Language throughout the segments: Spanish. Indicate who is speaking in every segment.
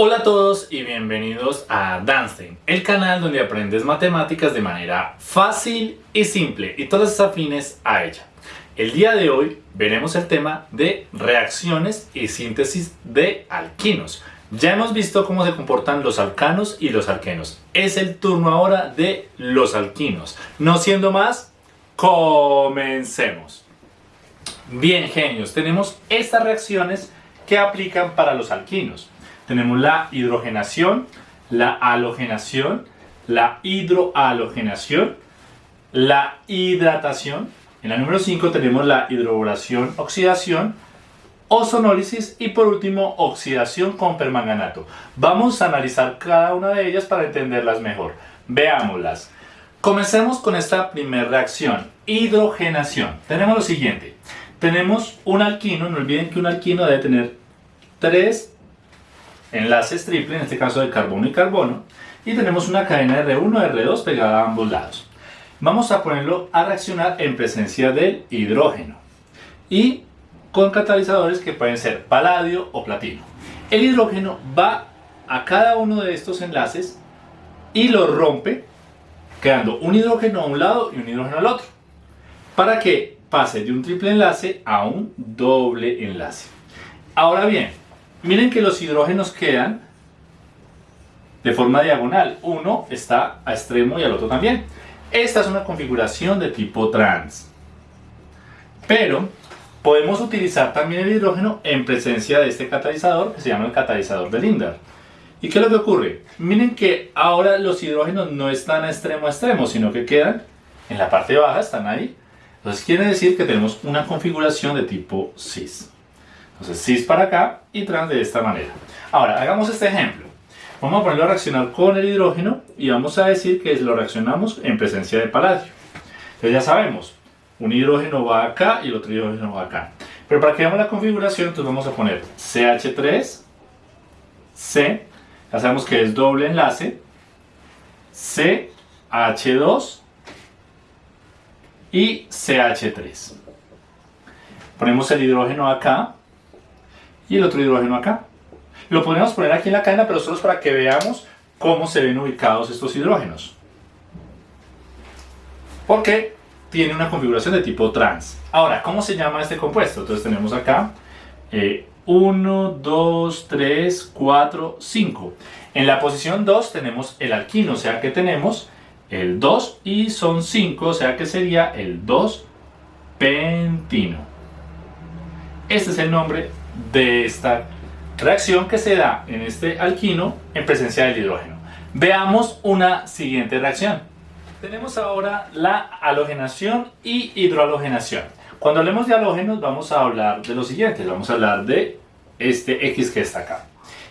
Speaker 1: Hola a todos y bienvenidos a Danstein, el canal donde aprendes matemáticas de manera fácil y simple y todas afines a ella. El día de hoy veremos el tema de reacciones y síntesis de alquinos. Ya hemos visto cómo se comportan los alcanos y los alquenos. Es el turno ahora de los alquinos. No siendo más, comencemos. Bien genios, tenemos estas reacciones que aplican para los alquinos tenemos la hidrogenación, la halogenación, la hidrohalogenación, la hidratación. En la número 5 tenemos la hidroboración, oxidación, ozonólisis y por último oxidación con permanganato. Vamos a analizar cada una de ellas para entenderlas mejor. Veámoslas. Comencemos con esta primera reacción, hidrogenación. Tenemos lo siguiente. Tenemos un alquino, no olviden que un alquino debe tener tres enlaces triple, en este caso de carbono y carbono, y tenemos una cadena R1 R2 pegada a ambos lados. Vamos a ponerlo a reaccionar en presencia del hidrógeno y con catalizadores que pueden ser paladio o platino. El hidrógeno va a cada uno de estos enlaces y lo rompe quedando un hidrógeno a un lado y un hidrógeno al otro para que pase de un triple enlace a un doble enlace. Ahora bien, Miren que los hidrógenos quedan de forma diagonal. Uno está a extremo y al otro también. Esta es una configuración de tipo trans. Pero podemos utilizar también el hidrógeno en presencia de este catalizador que se llama el catalizador de Lindar. ¿Y qué es lo que ocurre? Miren que ahora los hidrógenos no están a extremo a extremo, sino que quedan en la parte baja, están ahí. Entonces quiere decir que tenemos una configuración de tipo cis. Entonces cis para acá y trans de esta manera. Ahora, hagamos este ejemplo. Vamos a ponerlo a reaccionar con el hidrógeno y vamos a decir que lo reaccionamos en presencia de paladio. Entonces ya sabemos, un hidrógeno va acá y el otro hidrógeno va acá. Pero para que veamos la configuración, entonces vamos a poner CH3, C, ya sabemos que es doble enlace, CH2 y CH3. Ponemos el hidrógeno acá y el otro hidrógeno acá. Lo podemos poner aquí en la cadena, pero solo es para que veamos cómo se ven ubicados estos hidrógenos. Porque tiene una configuración de tipo trans. Ahora, ¿cómo se llama este compuesto? Entonces tenemos acá 1, 2, 3, 4, 5. En la posición 2 tenemos el alquino, o sea que tenemos el 2 y son 5, o sea que sería el 2-pentino. Este es el nombre de esta reacción que se da en este alquino en presencia del hidrógeno. Veamos una siguiente reacción. Tenemos ahora la halogenación y hidrohalogenación. Cuando hablemos de halógenos vamos a hablar de lo siguiente, vamos a hablar de este X que está acá.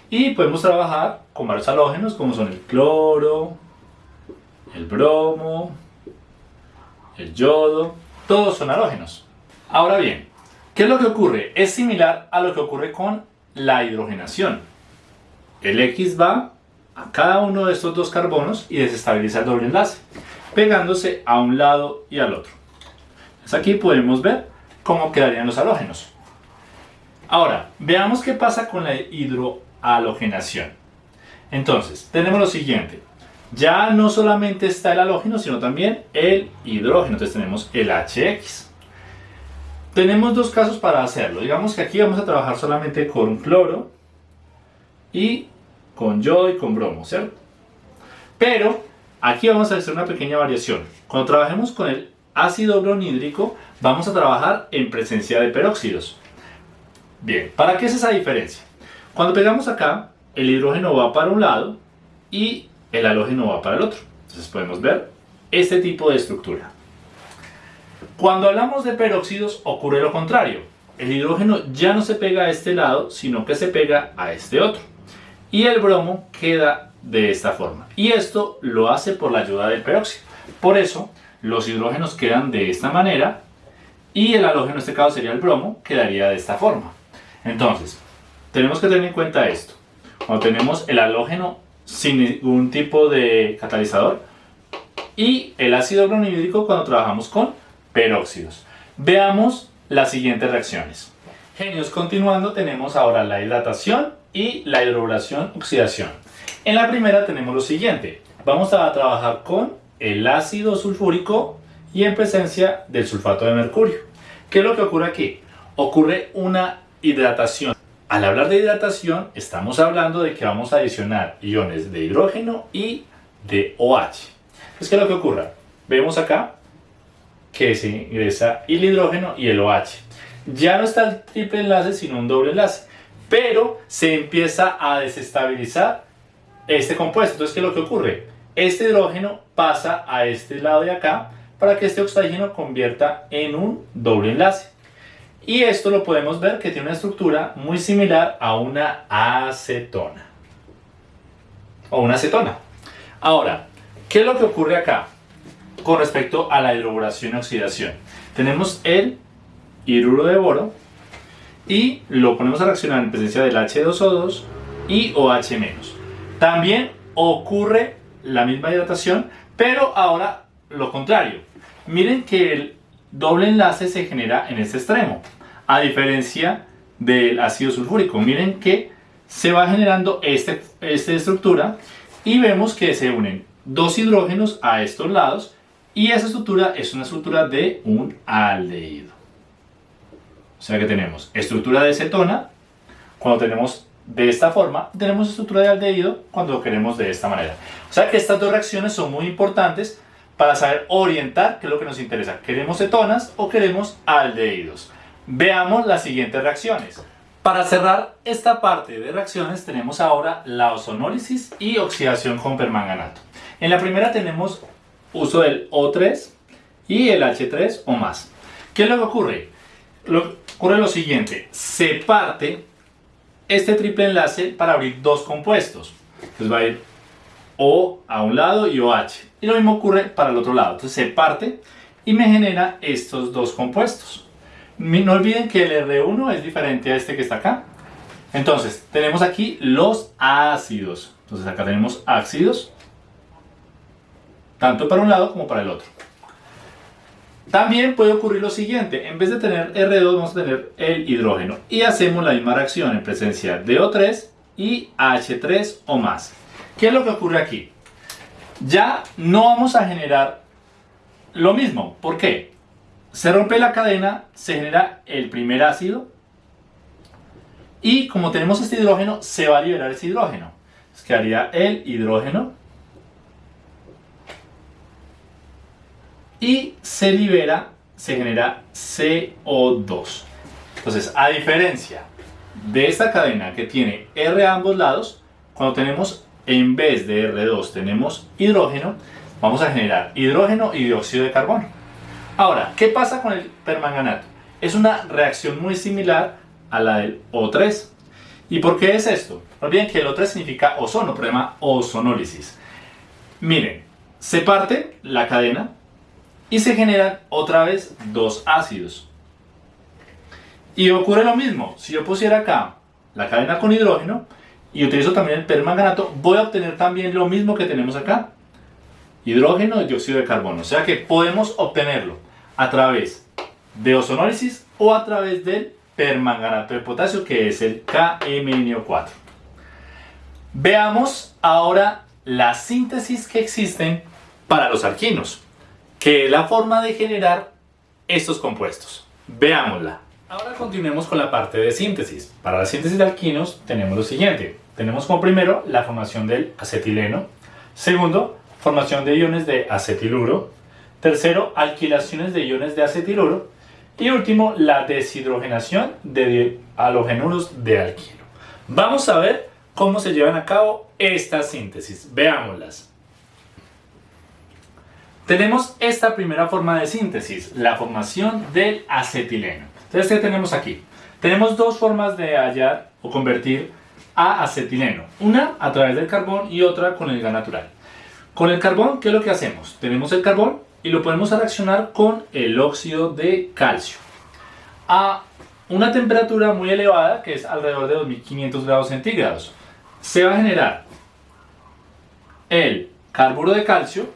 Speaker 1: Y podemos trabajar con varios halógenos como son el cloro, el bromo, el yodo, todos son halógenos. Ahora bien, ¿Qué es lo que ocurre? Es similar a lo que ocurre con la hidrogenación. El X va a cada uno de estos dos carbonos y desestabiliza el doble enlace, pegándose a un lado y al otro. Entonces aquí podemos ver cómo quedarían los halógenos. Ahora, veamos qué pasa con la hidrohalogenación. Entonces, tenemos lo siguiente. Ya no solamente está el halógeno, sino también el hidrógeno. Entonces tenemos el HX. Tenemos dos casos para hacerlo. Digamos que aquí vamos a trabajar solamente con cloro y con yodo y con bromo, ¿cierto? Pero aquí vamos a hacer una pequeña variación. Cuando trabajemos con el ácido bronídrico, vamos a trabajar en presencia de peróxidos. Bien, ¿para qué es esa diferencia? Cuando pegamos acá, el hidrógeno va para un lado y el halógeno va para el otro. Entonces podemos ver este tipo de estructura. Cuando hablamos de peróxidos ocurre lo contrario. El hidrógeno ya no se pega a este lado, sino que se pega a este otro. Y el bromo queda de esta forma. Y esto lo hace por la ayuda del peróxido. Por eso, los hidrógenos quedan de esta manera y el halógeno, en este caso sería el bromo, quedaría de esta forma. Entonces, tenemos que tener en cuenta esto. Cuando tenemos el halógeno sin ningún tipo de catalizador y el ácido bromohídrico cuando trabajamos con peróxidos. Veamos las siguientes reacciones. Genios, continuando tenemos ahora la hidratación y la hidrobración oxidación. En la primera tenemos lo siguiente. Vamos a trabajar con el ácido sulfúrico y en presencia del sulfato de mercurio. ¿Qué es lo que ocurre aquí? Ocurre una hidratación. Al hablar de hidratación, estamos hablando de que vamos a adicionar iones de hidrógeno y de OH. ¿qué es lo que ocurre? Vemos acá que se ingresa el hidrógeno y el OH. Ya no está el triple enlace, sino un doble enlace. Pero se empieza a desestabilizar este compuesto. Entonces, ¿qué es lo que ocurre? Este hidrógeno pasa a este lado de acá para que este oxígeno convierta en un doble enlace. Y esto lo podemos ver que tiene una estructura muy similar a una acetona. O una acetona. Ahora, ¿qué es lo que ocurre acá con respecto a la hidroboración y oxidación? Tenemos el hidruro de boro y lo ponemos a reaccionar en presencia del H2O2 y OH-. También ocurre la misma hidratación, pero ahora lo contrario. Miren que el doble enlace se genera en este extremo, a diferencia del ácido sulfúrico. Miren que se va generando este, esta estructura y vemos que se unen dos hidrógenos a estos lados y esa estructura es una estructura de un aldehído. O sea que tenemos estructura de cetona cuando tenemos de esta forma, tenemos estructura de aldehído cuando queremos de esta manera. O sea que estas dos reacciones son muy importantes para saber orientar qué es lo que nos interesa. ¿Queremos cetonas o queremos aldehídos? Veamos las siguientes reacciones. Para cerrar esta parte de reacciones tenemos ahora la ozonólisis y oxidación con permanganato. En la primera tenemos uso del O3 y el H3 o más. ¿Qué es lo que ocurre? Ocurre lo siguiente, se parte este triple enlace para abrir dos compuestos. Entonces va a ir O a un lado y OH. Y lo mismo ocurre para el otro lado. Entonces se parte y me genera estos dos compuestos. No olviden que el R1 es diferente a este que está acá. Entonces, tenemos aquí los ácidos. Entonces acá tenemos ácidos, tanto para un lado como para el otro. También puede ocurrir lo siguiente, en vez de tener R2 vamos a tener el hidrógeno y hacemos la misma reacción en presencia de O3 y H3 o más. ¿Qué es lo que ocurre aquí? Ya no vamos a generar lo mismo. ¿Por qué? Se rompe la cadena, se genera el primer ácido y como tenemos este hidrógeno, se va a liberar ese hidrógeno. Entonces quedaría el hidrógeno y se libera, se genera CO2. Entonces, a diferencia de esta cadena que tiene R a ambos lados, cuando tenemos en vez de R2 tenemos hidrógeno, vamos a generar hidrógeno y dióxido de carbono. Ahora, ¿qué pasa con el permanganato? Es una reacción muy similar a la del O3. ¿Y por qué es esto? No olviden que el O3 significa ozono, problema ozonólisis. Miren, se parte la cadena y se generan otra vez dos ácidos. Y ocurre lo mismo, si yo pusiera acá la cadena con hidrógeno y utilizo también el permanganato, voy a obtener también lo mismo que tenemos acá, hidrógeno y dióxido de carbono. O sea que podemos obtenerlo a través de ozonólisis o a través del permanganato de potasio que es el KMNO4. Veamos ahora la síntesis que existen para los alquinos que es la forma de generar estos compuestos. Veámosla. Ahora continuemos con la parte de síntesis. Para la síntesis de alquinos tenemos lo siguiente. Tenemos como primero la formación del acetileno. Segundo, formación de iones de acetiluro. Tercero, alquilaciones de iones de acetiluro. Y último, la deshidrogenación de halogenuros de alquilo. Vamos a ver cómo se llevan a cabo estas síntesis. Veámoslas. Tenemos esta primera forma de síntesis, la formación del acetileno. Entonces, ¿qué tenemos aquí? Tenemos dos formas de hallar o convertir a acetileno. Una a través del carbón y otra con el gas natural. Con el carbón, ¿qué es lo que hacemos? Tenemos el carbón y lo podemos reaccionar con el óxido de calcio. A una temperatura muy elevada, que es alrededor de 2500 grados centígrados, se va a generar el carburo de calcio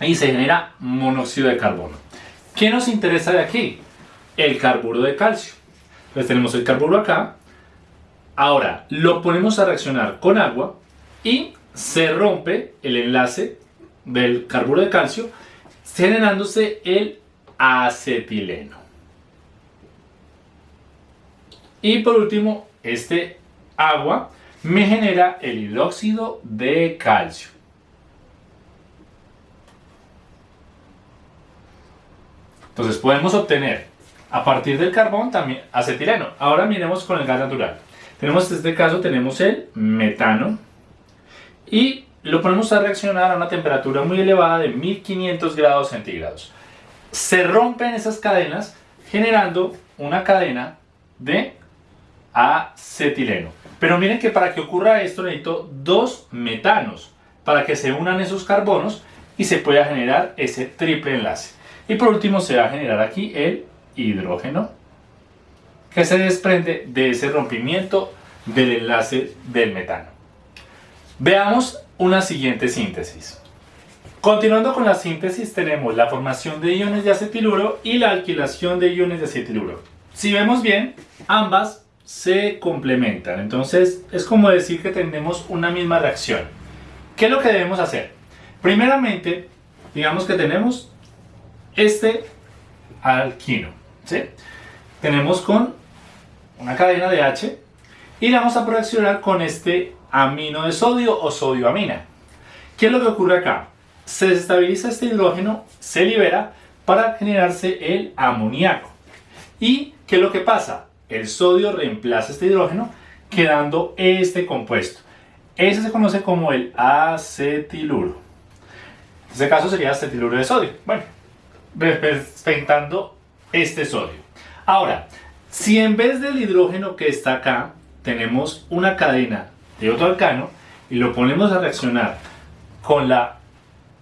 Speaker 1: y se genera monóxido de carbono. ¿Qué nos interesa de aquí? El carburo de calcio. Entonces tenemos el carburo acá Ahora lo ponemos a reaccionar con agua y se rompe el enlace del carburo de calcio generándose el acetileno. Y por último, este agua me genera el hidróxido de calcio. Entonces podemos obtener a partir del carbón también acetileno. Ahora miremos con el gas natural. Tenemos en este caso tenemos el metano y lo ponemos a reaccionar a una temperatura muy elevada de 1500 grados centígrados. Se rompen esas cadenas generando una cadena de acetileno. Pero miren que para que ocurra esto necesito dos metanos para que se unan esos carbonos y se pueda generar ese triple enlace. Y por último se va a generar aquí el hidrógeno que se desprende de ese rompimiento del enlace del metano. Veamos una siguiente síntesis. Continuando con la síntesis tenemos la formación de iones de acetiluro y la alquilación de iones de acetiluro. Si vemos bien, ambas se complementan. Entonces es como decir que tenemos una misma reacción. ¿Qué es lo que debemos hacer? Primeramente, digamos que tenemos este alquino. ¿sí? Tenemos con una cadena de H y la vamos a reaccionar con este amino de sodio o sodio amina. ¿Qué es lo que ocurre acá? Se desestabiliza este hidrógeno, se libera para generarse el amoníaco. ¿Y qué es lo que pasa? El sodio reemplaza este hidrógeno quedando este compuesto. Ese se conoce como el acetiluro. En este caso sería acetiluro de sodio. Bueno, representando este sodio. Ahora, si en vez del hidrógeno que está acá, tenemos una cadena de otro alcano y lo ponemos a reaccionar con la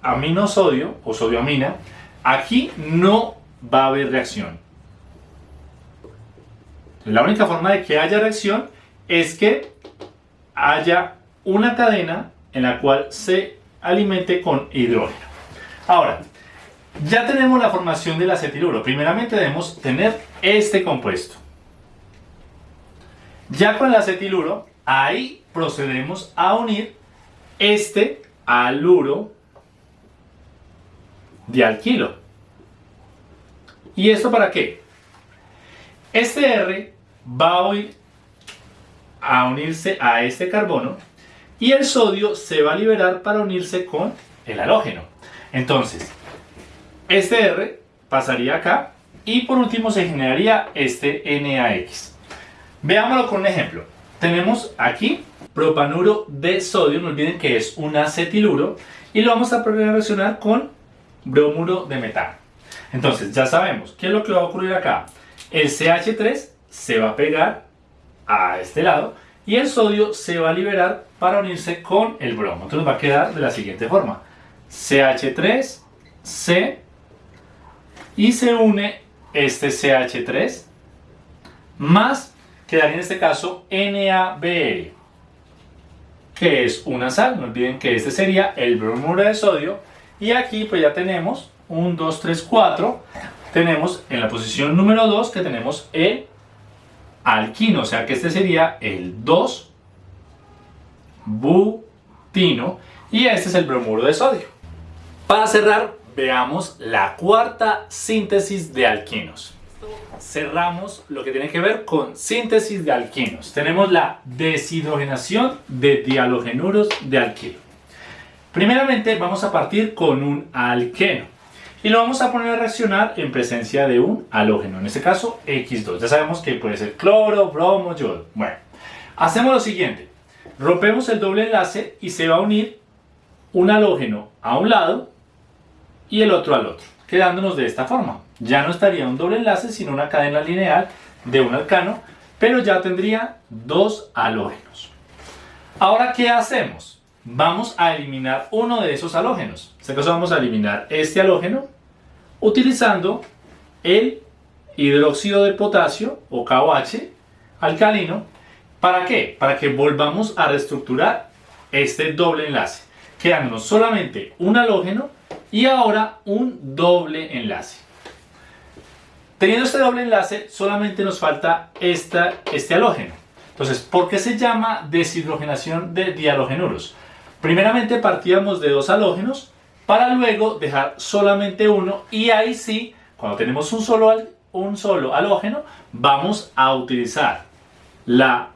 Speaker 1: aminosodio o sodioamina, aquí no va a haber reacción. La única forma de que haya reacción es que haya una cadena en la cual se alimente con hidrógeno. Ahora, ya tenemos la formación del acetiluro. Primeramente debemos tener este compuesto. Ya con el acetiluro, ahí procedemos a unir este aluro de alquilo. ¿Y esto para qué? Este R va a unirse a este carbono y el sodio se va a liberar para unirse con el halógeno. Entonces, este R pasaría acá y por último se generaría este NaX. Veámoslo con un ejemplo. Tenemos aquí propanuro de sodio, no olviden que es un acetiluro, y lo vamos a reaccionar con bromuro de metano. Entonces ya sabemos, ¿qué es lo que va a ocurrir acá? El CH3 se va a pegar a este lado y el sodio se va a liberar para unirse con el bromo. Entonces va a quedar de la siguiente forma. CH3, C y se une este CH3 más quedaría en este caso NaBr que es una sal, no olviden que este sería el bromuro de sodio. Y aquí pues ya tenemos 1, 2, 3, 4 tenemos en la posición número 2 que tenemos el alquino, o sea que este sería el 2 butino. Y este es el bromuro de sodio. Para cerrar veamos la cuarta síntesis de alquinos. Cerramos lo que tiene que ver con síntesis de alquinos. Tenemos la deshidrogenación de dialogenuros de alquilo. Primeramente vamos a partir con un alqueno y lo vamos a poner a reaccionar en presencia de un halógeno, en este caso X2. Ya sabemos que puede ser cloro, bromo, yodo. Bueno, hacemos lo siguiente. Rompemos el doble enlace y se va a unir un halógeno a un lado y el otro al otro, quedándonos de esta forma. Ya no estaría un doble enlace, sino una cadena lineal de un alcano, pero ya tendría dos halógenos. Ahora, ¿qué hacemos? Vamos a eliminar uno de esos halógenos. En este caso vamos a eliminar este halógeno utilizando el hidróxido de potasio o KOH alcalino. ¿Para qué? Para que volvamos a reestructurar este doble enlace, quedándonos solamente un halógeno y ahora un doble enlace. Teniendo este doble enlace, solamente nos falta esta, este halógeno. Entonces, ¿por qué se llama deshidrogenación de dihalogenuros? Primeramente partíamos de dos halógenos para luego dejar solamente uno y ahí sí, cuando tenemos un solo, un solo halógeno, vamos a utilizar la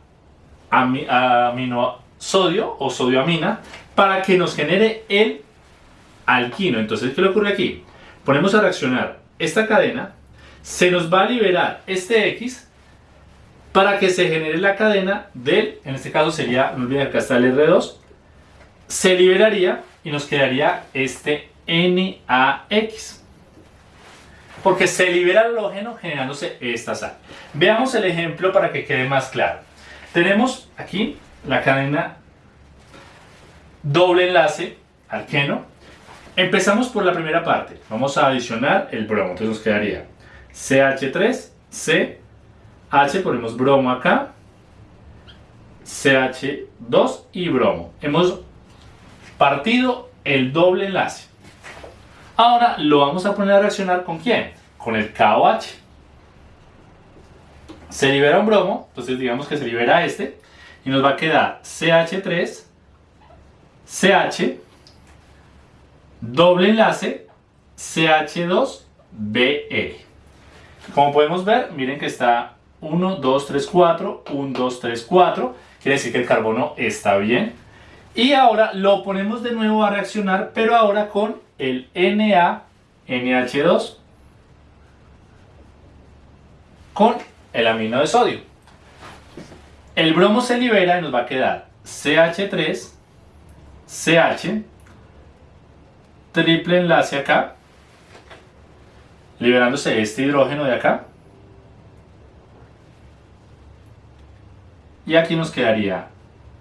Speaker 1: aminosodio o sodioamina para que nos genere el alquino. Entonces, ¿qué le ocurre aquí? Ponemos a reaccionar esta cadena, se nos va a liberar este X para que se genere la cadena del, en este caso sería, no olviden acá está el R2, se liberaría y nos quedaría este NaX. Porque se libera el halógeno generándose esta sal. Veamos el ejemplo para que quede más claro. Tenemos aquí la cadena doble enlace alqueno. Empezamos por la primera parte. Vamos a adicionar el bromo. Entonces nos quedaría CH3, C, H, ponemos bromo acá, CH2 y bromo. Hemos partido el doble enlace. Ahora lo vamos a poner a reaccionar con quién? Con el KOH. Se libera un bromo, entonces digamos que se libera este, y nos va a quedar CH3, CH, doble enlace, CH2, BR. Como podemos ver, miren que está 1, 2, 3, 4, 1, 2, 3, 4. Quiere decir que el carbono está bien. Y ahora lo ponemos de nuevo a reaccionar, pero ahora con el Na, NH2, con el amino de sodio. El bromo se libera y nos va a quedar CH3, CH, triple enlace acá, liberándose este hidrógeno de acá. Y aquí nos quedaría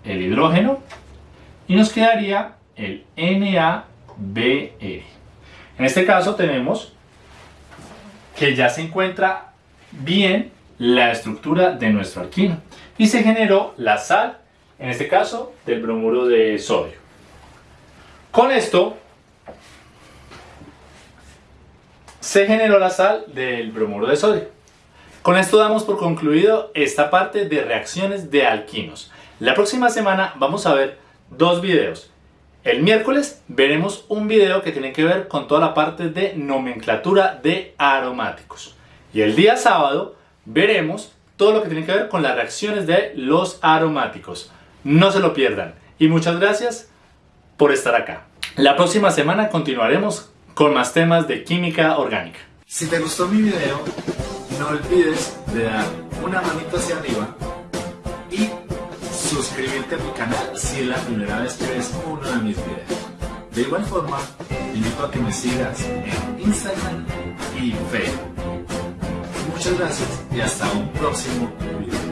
Speaker 1: el hidrógeno y nos quedaría el NaBr. En este caso tenemos que ya se encuentra bien la estructura de nuestro alquino y se generó la sal, en este caso del bromuro de sodio. Con esto se generó la sal del bromuro de sodio. Con esto damos por concluido esta parte de reacciones de alquinos. La próxima semana vamos a ver dos videos. El miércoles veremos un video que tiene que ver con toda la parte de nomenclatura de aromáticos. Y el día sábado veremos todo lo que tiene que ver con las reacciones de los aromáticos. No se lo pierdan. Y muchas gracias por estar acá. La próxima semana continuaremos con más temas de química orgánica.
Speaker 2: Si te gustó mi video, no olvides de dar una manito hacia arriba y suscribirte a mi canal si es la primera vez que ves uno de mis videos. De igual forma, invito a que me sigas en Instagram y Facebook. Muchas gracias y hasta un próximo video.